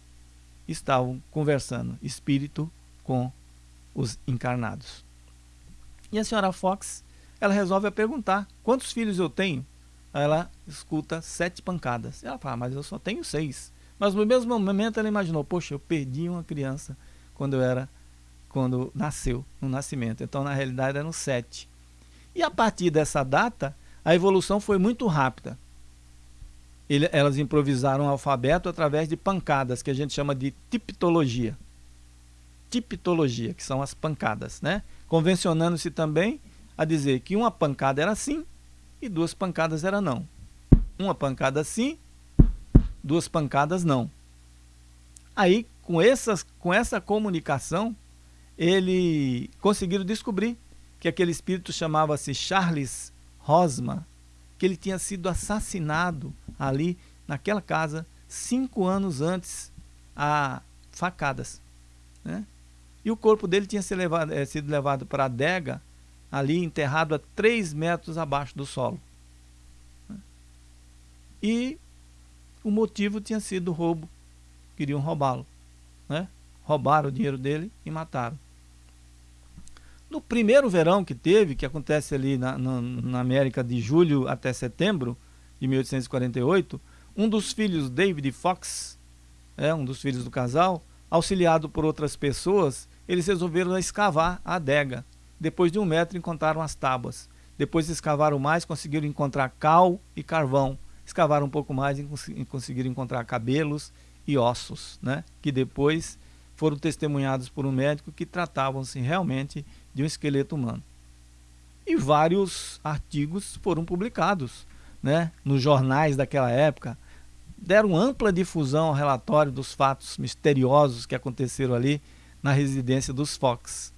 estavam conversando espírito com os encarnados. E a senhora Fox ela resolve perguntar, quantos filhos eu tenho? Ela escuta sete pancadas. Ela fala, mas eu só tenho seis. Mas no mesmo momento ela imaginou, poxa, eu perdi uma criança quando eu era, quando nasceu, no nascimento. Então na realidade eram sete. E a partir dessa data, a evolução foi muito rápida. Ele, elas improvisaram o alfabeto através de pancadas, que a gente chama de tipologia. Tipologia, que são as pancadas, né? Convencionando-se também a dizer que uma pancada era sim e duas pancadas era não. Uma pancada sim, duas pancadas não. Aí, com, essas, com essa comunicação, ele conseguiram descobrir que aquele espírito chamava-se Charles Rosma, que ele tinha sido assassinado ali naquela casa cinco anos antes a facadas. Né? E o corpo dele tinha sido levado, é, sido levado para a adega ali enterrado a 3 metros abaixo do solo. E o motivo tinha sido roubo. Queriam roubá-lo. Né? Roubaram o dinheiro dele e mataram. No primeiro verão que teve, que acontece ali na, na, na América de julho até setembro de 1848, um dos filhos, David Fox, é, um dos filhos do casal, auxiliado por outras pessoas, eles resolveram escavar a adega. Depois de um metro encontraram as tábuas. Depois escavaram mais, conseguiram encontrar cal e carvão. Escavaram um pouco mais e conseguiram encontrar cabelos e ossos, né? que depois foram testemunhados por um médico que tratavam-se realmente de um esqueleto humano. E vários artigos foram publicados né? nos jornais daquela época, deram ampla difusão ao relatório dos fatos misteriosos que aconteceram ali na residência dos Fox.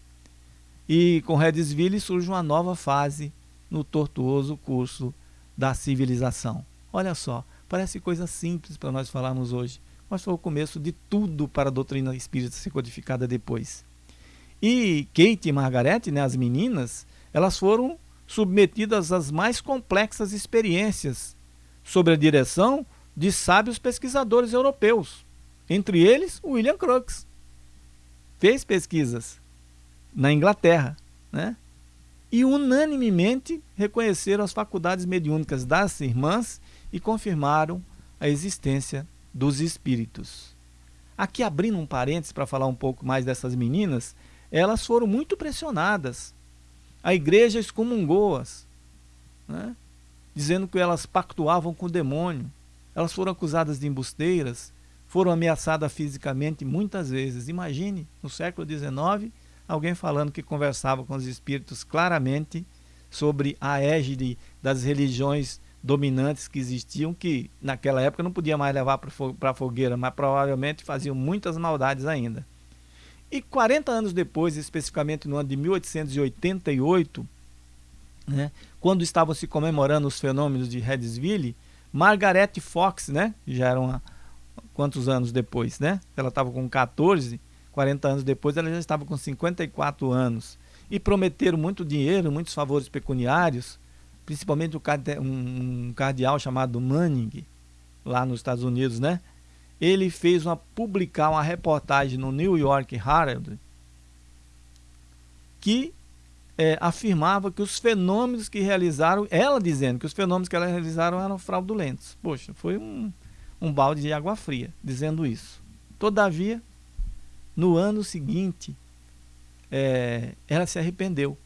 E com Redesville surge uma nova fase no tortuoso curso da civilização. Olha só, parece coisa simples para nós falarmos hoje, mas foi o começo de tudo para a doutrina espírita ser codificada depois. E Kate e Margaret, né, as meninas, elas foram submetidas às mais complexas experiências sob a direção de sábios pesquisadores europeus, entre eles William Crookes. Fez pesquisas na Inglaterra, né? e unanimemente reconheceram as faculdades mediúnicas das irmãs e confirmaram a existência dos espíritos. Aqui abrindo um parênteses para falar um pouco mais dessas meninas, elas foram muito pressionadas. A igreja excomungou-as, né? dizendo que elas pactuavam com o demônio. Elas foram acusadas de embusteiras, foram ameaçadas fisicamente muitas vezes. Imagine, no século XIX, alguém falando que conversava com os espíritos claramente sobre a égide das religiões dominantes que existiam, que naquela época não podia mais levar para a fogueira, mas provavelmente faziam muitas maldades ainda. E 40 anos depois, especificamente no ano de 1888, né, quando estavam se comemorando os fenômenos de Redesville, Margaret Fox, né, já era uma, quantos anos depois, né? Ela estava com 14, 40 anos depois ela já estava com 54 anos. E prometeram muito dinheiro, muitos favores pecuniários, principalmente um cardeal chamado Manning, lá nos Estados Unidos, né? Ele fez uma publicar uma reportagem no New York Herald que é, afirmava que os fenômenos que realizaram, ela dizendo que os fenômenos que ela realizaram eram fraudulentos. Poxa, foi um, um balde de água fria dizendo isso. Todavia, no ano seguinte, é, ela se arrependeu,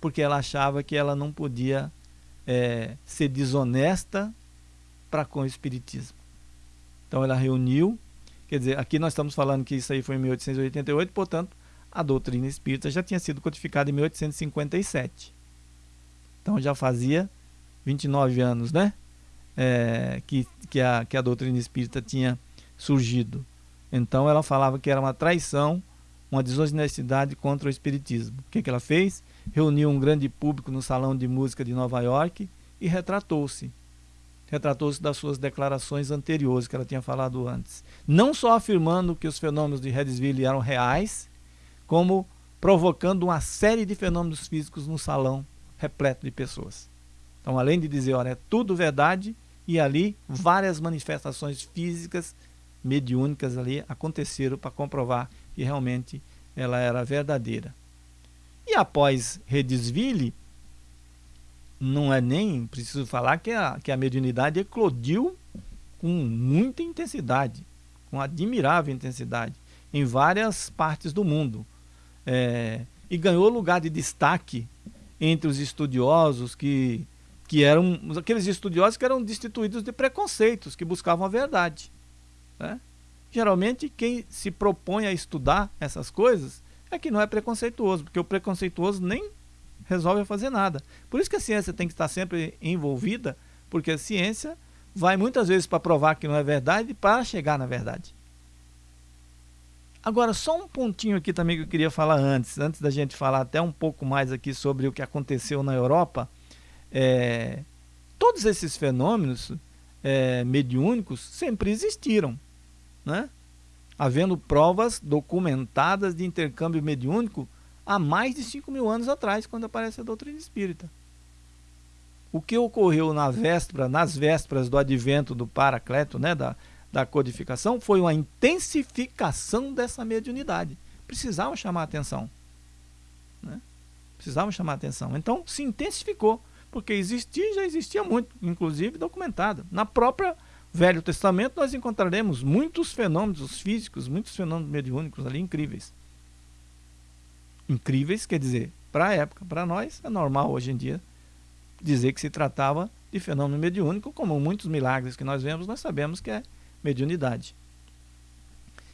porque ela achava que ela não podia é, ser desonesta para com o Espiritismo. Então ela reuniu, quer dizer, aqui nós estamos falando que isso aí foi em 1888, portanto, a doutrina espírita já tinha sido codificada em 1857. Então já fazia 29 anos, né? É, que, que, a, que a doutrina espírita tinha surgido. Então ela falava que era uma traição, uma desonestidade contra o espiritismo. O que, que ela fez? Reuniu um grande público no salão de música de Nova York e retratou-se. Retratou-se das suas declarações anteriores que ela tinha falado antes. Não só afirmando que os fenômenos de Redesville eram reais, como provocando uma série de fenômenos físicos no salão repleto de pessoas. Então, além de dizer, olha, é tudo verdade, e ali várias manifestações físicas mediúnicas ali aconteceram para comprovar que realmente ela era verdadeira. E após Redesville, não é nem preciso falar que a, que a mediunidade eclodiu com muita intensidade, com admirável intensidade, em várias partes do mundo. É, e ganhou lugar de destaque entre os estudiosos que, que eram aqueles estudiosos que eram destituídos de preconceitos, que buscavam a verdade. Né? Geralmente, quem se propõe a estudar essas coisas é que não é preconceituoso, porque o preconceituoso nem resolve fazer nada. Por isso que a ciência tem que estar sempre envolvida, porque a ciência vai muitas vezes para provar que não é verdade para chegar na verdade. Agora, só um pontinho aqui também que eu queria falar antes, antes da gente falar até um pouco mais aqui sobre o que aconteceu na Europa. É, todos esses fenômenos é, mediúnicos sempre existiram né? havendo provas documentadas de intercâmbio mediúnico há mais de 5 mil anos atrás, quando aparece a doutrina espírita. O que ocorreu na véspera, nas vésperas do advento do Paracleto, né, da, da codificação, foi uma intensificação dessa mediunidade. Precisavam chamar a atenção. Né? Chamar a atenção. Então, se intensificou, porque existia já existia muito, inclusive documentado. Na própria Velho Testamento, nós encontraremos muitos fenômenos físicos, muitos fenômenos mediúnicos ali incríveis. Incríveis, quer dizer, para a época, para nós, é normal hoje em dia dizer que se tratava de fenômeno mediúnico, como muitos milagres que nós vemos, nós sabemos que é mediunidade.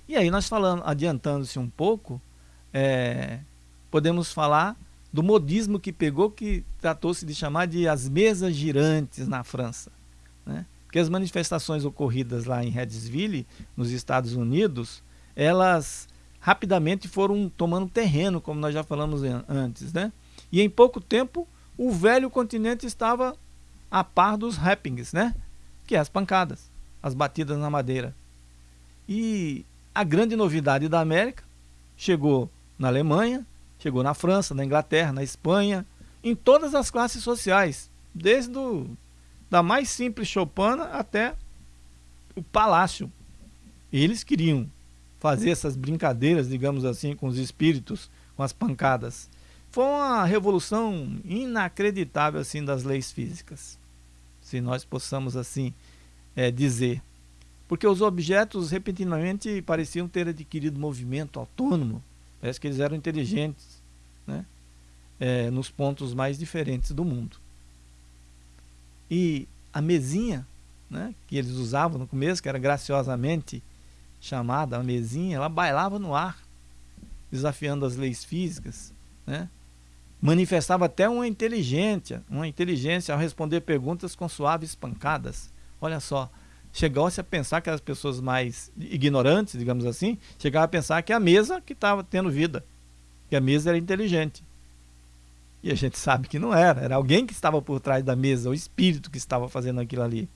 E aí nós falando, adiantando-se um pouco, é, podemos falar do modismo que pegou, que tratou-se de chamar de as mesas girantes na França. Né? Porque as manifestações ocorridas lá em Redesville, nos Estados Unidos, elas rapidamente foram tomando terreno, como nós já falamos antes, né? E em pouco tempo, o velho continente estava a par dos rappings, né? Que é as pancadas, as batidas na madeira. E a grande novidade da América chegou na Alemanha, chegou na França, na Inglaterra, na Espanha, em todas as classes sociais, desde o da mais simples choupana até o palácio. Eles queriam fazer essas brincadeiras, digamos assim, com os espíritos, com as pancadas. foi uma revolução inacreditável assim das leis físicas, se nós possamos assim é, dizer. Porque os objetos repentinamente pareciam ter adquirido movimento autônomo, parece que eles eram inteligentes, né? É, nos pontos mais diferentes do mundo. E a mesinha né, que eles usavam no começo, que era graciosamente chamada a mesinha, ela bailava no ar, desafiando as leis físicas, né? manifestava até uma inteligência, uma inteligência ao responder perguntas com suaves pancadas. Olha só, chegou-se a pensar que as pessoas mais ignorantes, digamos assim, chegavam a pensar que a mesa que estava tendo vida, que a mesa era inteligente. E a gente sabe que não era, era alguém que estava por trás da mesa, o espírito que estava fazendo aquilo ali.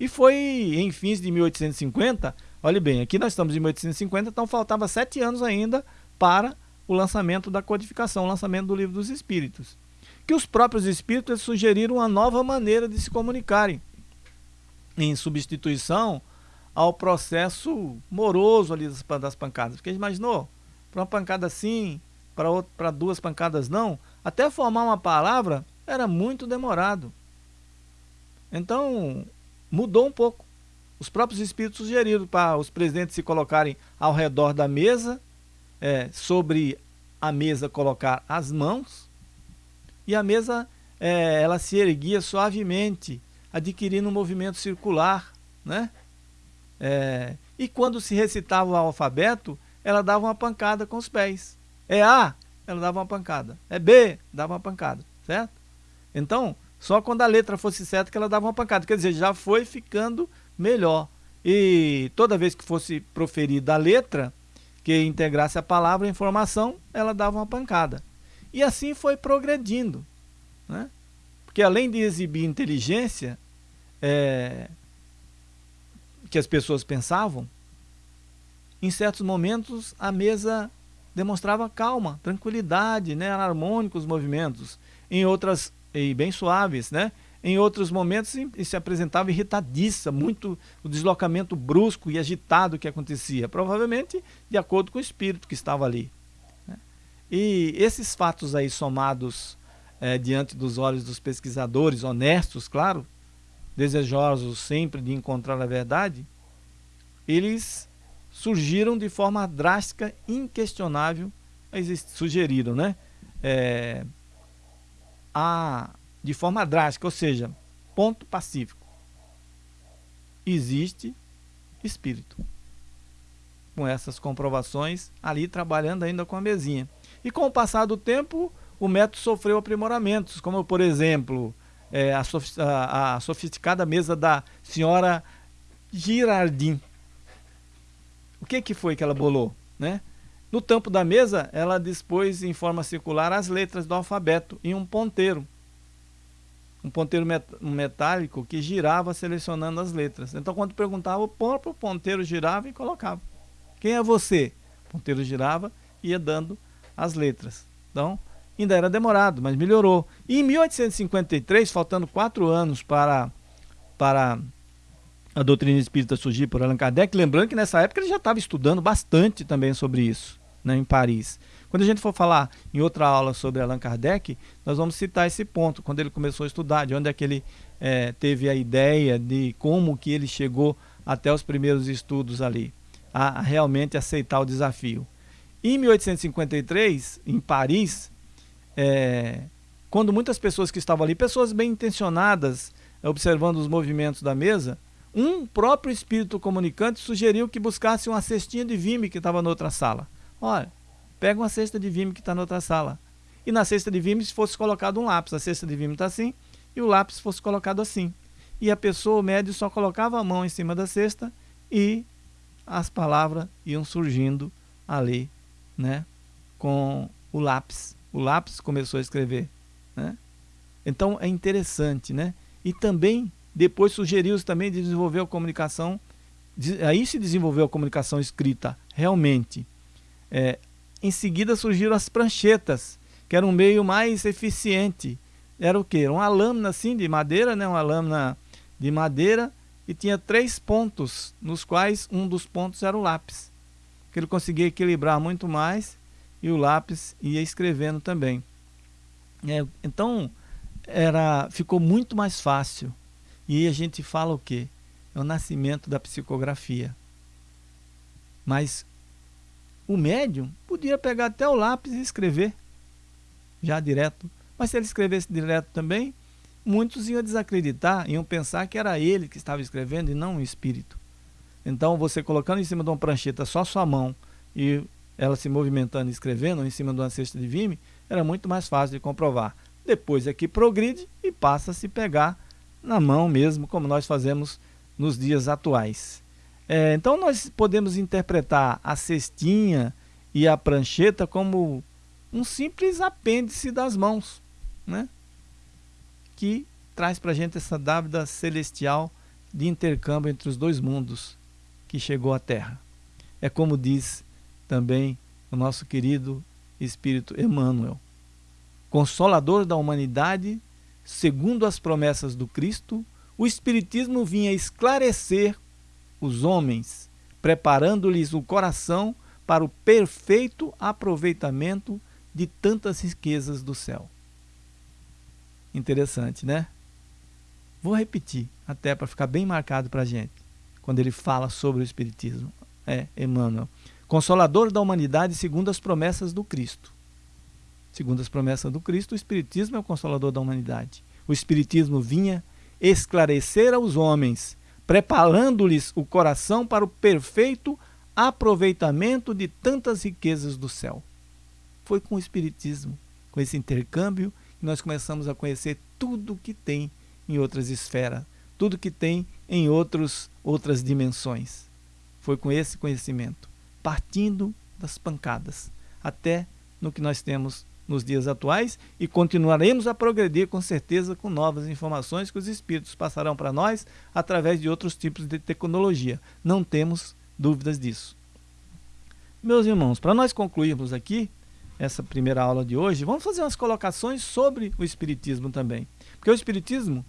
E foi em fins de 1850, olhe bem, aqui nós estamos em 1850, então faltava sete anos ainda para o lançamento da codificação, o lançamento do livro dos Espíritos. Que os próprios Espíritos sugeriram uma nova maneira de se comunicarem, em substituição ao processo moroso ali das pancadas. Porque imaginou, para uma pancada sim, para duas pancadas não, até formar uma palavra era muito demorado. Então, mudou um pouco. Os próprios espíritos sugeriram para os presidentes se colocarem ao redor da mesa é, sobre a mesa colocar as mãos e a mesa é, ela se erguia suavemente, adquirindo um movimento circular, né? É, e quando se recitava o alfabeto, ela dava uma pancada com os pés. É A, ela dava uma pancada. É B, dava uma pancada, certo? Então, só quando a letra fosse certa que ela dava uma pancada. Quer dizer, já foi ficando melhor. E toda vez que fosse proferida a letra, que integrasse a palavra a informação, ela dava uma pancada. E assim foi progredindo. Né? Porque além de exibir inteligência, é, que as pessoas pensavam, em certos momentos a mesa demonstrava calma, tranquilidade, né? Era harmônico os movimentos. Em outras, e bem suaves, né? Em outros momentos se apresentava irritadiça, muito o deslocamento brusco e agitado que acontecia, provavelmente de acordo com o espírito que estava ali. Né? E esses fatos aí somados é, diante dos olhos dos pesquisadores, honestos, claro, desejosos sempre de encontrar a verdade, eles surgiram de forma drástica, inquestionável, sugeriram, né? É, a de forma drástica, ou seja, ponto pacífico. Existe espírito. Com essas comprovações, ali trabalhando ainda com a mesinha. E com o passar do tempo, o método sofreu aprimoramentos, como por exemplo, é, a, a, a sofisticada mesa da senhora Girardin. Que, que foi que ela bolou? Né? No tampo da mesa, ela dispôs em forma circular as letras do alfabeto em um ponteiro um ponteiro met metálico que girava selecionando as letras. Então, quando perguntava, o próprio ponteiro girava e colocava. Quem é você? O ponteiro girava e ia dando as letras. Então, ainda era demorado, mas melhorou. E em 1853, faltando quatro anos para, para a doutrina espírita surgir por Allan Kardec, lembrando que nessa época ele já estava estudando bastante também sobre isso, né, em Paris. Quando a gente for falar em outra aula sobre Allan Kardec, nós vamos citar esse ponto, quando ele começou a estudar, de onde é que ele é, teve a ideia de como que ele chegou até os primeiros estudos ali, a, realmente aceitar o desafio. Em 1853, em Paris, é, quando muitas pessoas que estavam ali, pessoas bem intencionadas, observando os movimentos da mesa, um próprio espírito comunicante sugeriu que buscasse uma cestinha de vime que estava na outra sala. Olha, pega uma cesta de vime que está na outra sala. E na cesta de vime fosse colocado um lápis. A cesta de vime está assim e o lápis fosse colocado assim. E a pessoa, o médio, só colocava a mão em cima da cesta e as palavras iam surgindo ali, né? Com o lápis. O lápis começou a escrever, né? Então é interessante, né? E também depois sugeriu também de desenvolver a comunicação, aí se desenvolveu a comunicação escrita realmente. É, em seguida surgiram as pranchetas, que era um meio mais eficiente. Era o que? Uma lâmina assim de madeira, né? uma lâmina de madeira e tinha três pontos, nos quais um dos pontos era o lápis. Que ele conseguia equilibrar muito mais e o lápis ia escrevendo também. É, então, era, ficou muito mais fácil. E a gente fala o quê? É o nascimento da psicografia. Mas o médium podia pegar até o lápis e escrever já direto. Mas se ele escrevesse direto também, muitos iam desacreditar, iam pensar que era ele que estava escrevendo e não o espírito. Então, você colocando em cima de uma prancheta só sua mão e ela se movimentando e escrevendo, em cima de uma cesta de vime, era muito mais fácil de comprovar. Depois é que progride e passa a se pegar na mão mesmo, como nós fazemos nos dias atuais. É, então, nós podemos interpretar a cestinha e a prancheta como um simples apêndice das mãos, né? que traz para a gente essa dávida celestial de intercâmbio entre os dois mundos que chegou à Terra. É como diz também o nosso querido Espírito Emmanuel, consolador da humanidade, segundo as promessas do Cristo, o Espiritismo vinha esclarecer os homens, preparando-lhes o coração para o perfeito aproveitamento de tantas riquezas do céu. Interessante, né? Vou repetir, até para ficar bem marcado para a gente, quando ele fala sobre o Espiritismo. É, Emmanuel. Consolador da humanidade segundo as promessas do Cristo. Segundo as promessas do Cristo, o Espiritismo é o consolador da humanidade. O Espiritismo vinha esclarecer aos homens, preparando-lhes o coração para o perfeito aproveitamento de tantas riquezas do céu. Foi com o Espiritismo, com esse intercâmbio, que nós começamos a conhecer tudo que tem em outras esferas, tudo que tem em outros, outras dimensões. Foi com esse conhecimento, partindo das pancadas, até no que nós temos nos dias atuais e continuaremos a progredir com certeza com novas informações que os espíritos passarão para nós através de outros tipos de tecnologia. Não temos dúvidas disso. Meus irmãos, para nós concluirmos aqui essa primeira aula de hoje, vamos fazer umas colocações sobre o Espiritismo também. Porque o Espiritismo,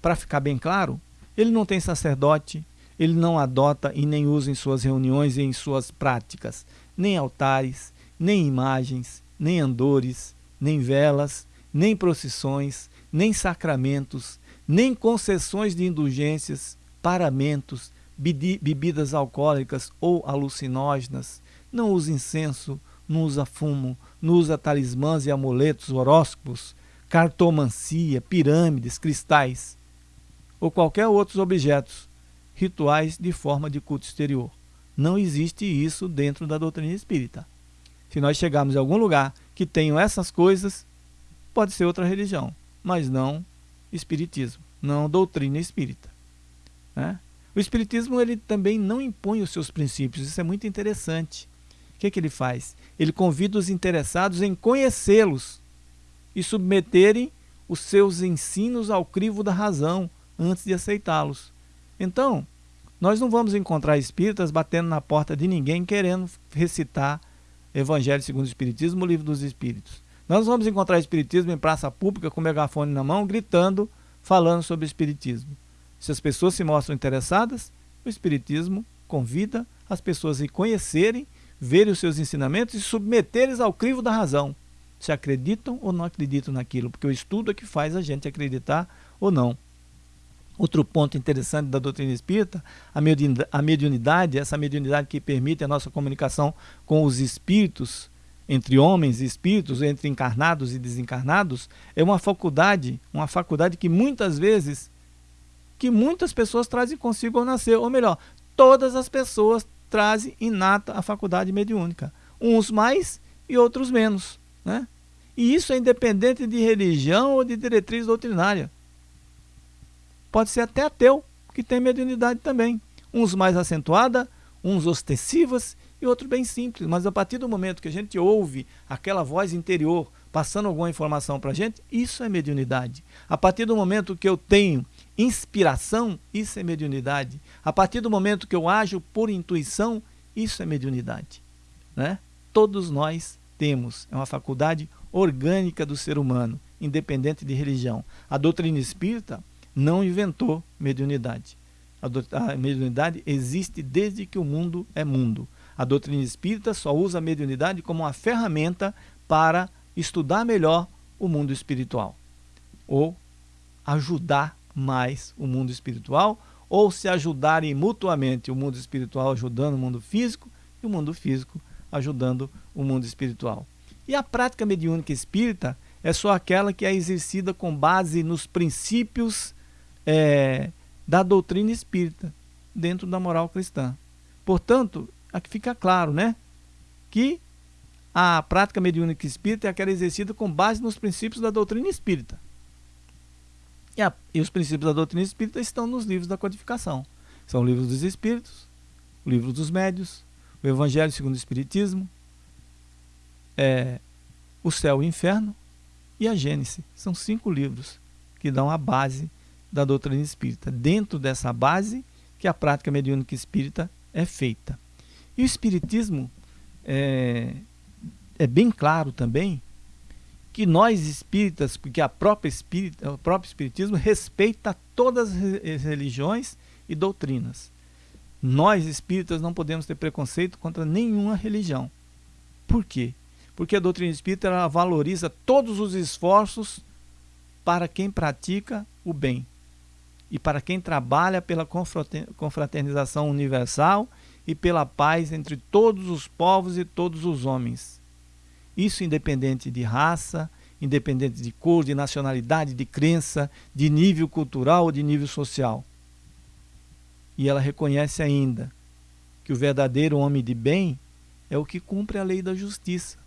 para ficar bem claro, ele não tem sacerdote, ele não adota e nem usa em suas reuniões e em suas práticas, nem altares, nem imagens, nem andores, nem velas, nem procissões, nem sacramentos, nem concessões de indulgências, paramentos, bebidas alcoólicas ou alucinógenas, não usa incenso, não usa fumo, não usa talismãs e amuletos, horóscopos, cartomancia, pirâmides, cristais ou qualquer outros objetos rituais de forma de culto exterior. Não existe isso dentro da doutrina espírita. Se nós chegarmos em algum lugar que tenham essas coisas, pode ser outra religião, mas não espiritismo, não doutrina espírita. Né? O espiritismo ele também não impõe os seus princípios, isso é muito interessante. O que, que ele faz? Ele convida os interessados em conhecê-los e submeterem os seus ensinos ao crivo da razão antes de aceitá-los. Então, nós não vamos encontrar espíritas batendo na porta de ninguém querendo recitar Evangelho segundo o Espiritismo, o Livro dos Espíritos. Nós vamos encontrar Espiritismo em praça pública com megafone na mão, gritando, falando sobre Espiritismo. Se as pessoas se mostram interessadas, o Espiritismo convida as pessoas a conhecerem, verem os seus ensinamentos e submeterem ao crivo da razão. Se acreditam ou não acreditam naquilo, porque o estudo é que faz a gente acreditar ou não. Outro ponto interessante da doutrina espírita, a mediunidade, essa mediunidade que permite a nossa comunicação com os espíritos, entre homens e espíritos, entre encarnados e desencarnados, é uma faculdade, uma faculdade que muitas vezes, que muitas pessoas trazem consigo ao nascer, ou melhor, todas as pessoas trazem inata a faculdade mediúnica, uns mais e outros menos, né? E isso é independente de religião ou de diretriz doutrinária. Pode ser até ateu, que tem mediunidade também. Uns mais acentuada, uns ostensivas e outros bem simples. Mas a partir do momento que a gente ouve aquela voz interior passando alguma informação para a gente, isso é mediunidade. A partir do momento que eu tenho inspiração, isso é mediunidade. A partir do momento que eu ajo por intuição, isso é mediunidade. Né? Todos nós temos, é uma faculdade orgânica do ser humano, independente de religião. A doutrina espírita não inventou mediunidade. A, mediunidade existe desde que o mundo é mundo. A doutrina espírita só usa a mediunidade como uma ferramenta para estudar melhor o mundo espiritual, ou ajudar mais o mundo espiritual, ou se ajudarem mutuamente, o mundo espiritual ajudando o mundo físico e o mundo físico ajudando o mundo espiritual. E a prática mediúnica espírita é só aquela que é exercida com base nos princípios é, da doutrina espírita, dentro da moral cristã. Portanto, aqui fica claro, né? Que a prática mediúnica espírita é aquela exercida com base nos princípios da doutrina espírita. E, a, e, os princípios da doutrina espírita estão nos livros da codificação. São o livro dos espíritos, o livro dos médios, o Evangelho segundo o Espiritismo, é, o céu e o inferno e a Gênese. São cinco livros que dão a base da doutrina espírita. Dentro dessa base que a prática mediúnica espírita é feita. E o Espiritismo é, é bem claro também que nós espíritas, porque a própria espírita, o próprio espiritismo respeita todas as religiões e doutrinas. Nós espíritas não podemos ter preconceito contra nenhuma religião. Por quê? Porque a doutrina espírita valoriza todos os esforços para quem pratica o bem e para quem trabalha pela confraternização universal e pela paz entre todos os povos e todos os homens. Isso independente de raça, independente de cor, de nacionalidade, de crença, de nível cultural ou de nível social. E ela reconhece ainda que o verdadeiro homem de bem é o que cumpre a lei da justiça,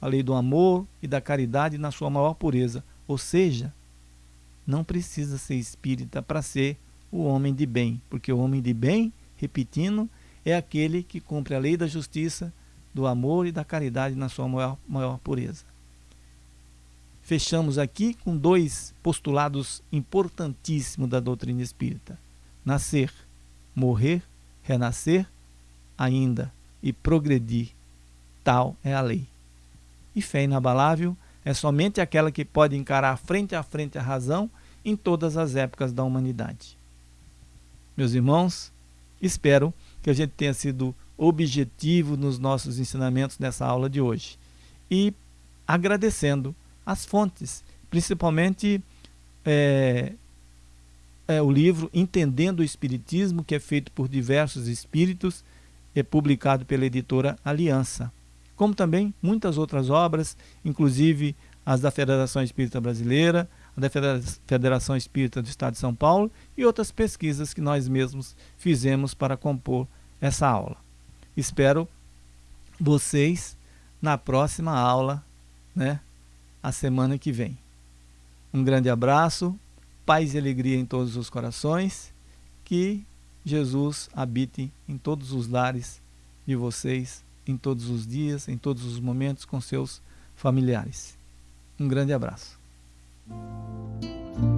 a lei do amor e da caridade na sua maior pureza. Ou seja, não precisa ser espírita para ser o homem de bem, porque o homem de bem, repetindo, é aquele que cumpre a lei da justiça, do amor e da caridade na sua maior, maior pureza. Fechamos aqui com dois postulados importantíssimos da doutrina espírita: nascer, morrer, renascer, ainda e progredir. Tal é a lei. E fé inabalável é somente aquela que pode encarar frente a frente a razão em todas as épocas da humanidade. Meus irmãos, espero que a gente tenha sido objetivo nos nossos ensinamentos nessa aula de hoje. E agradecendo as fontes, principalmente é, é, o livro Entendendo o Espiritismo, que é feito por diversos espíritos, é publicado pela editora Aliança. Como também muitas outras obras, inclusive as da Federação Espírita Brasileira, da Federação Espírita do Estado de São Paulo e outras pesquisas que nós mesmos fizemos para compor essa aula. Espero vocês na próxima aula, né? A semana que vem. Um grande abraço, paz e alegria em todos os corações, que Jesus habite em todos os lares de vocês, em todos os dias, em todos os momentos com seus familiares. Um grande abraço thank you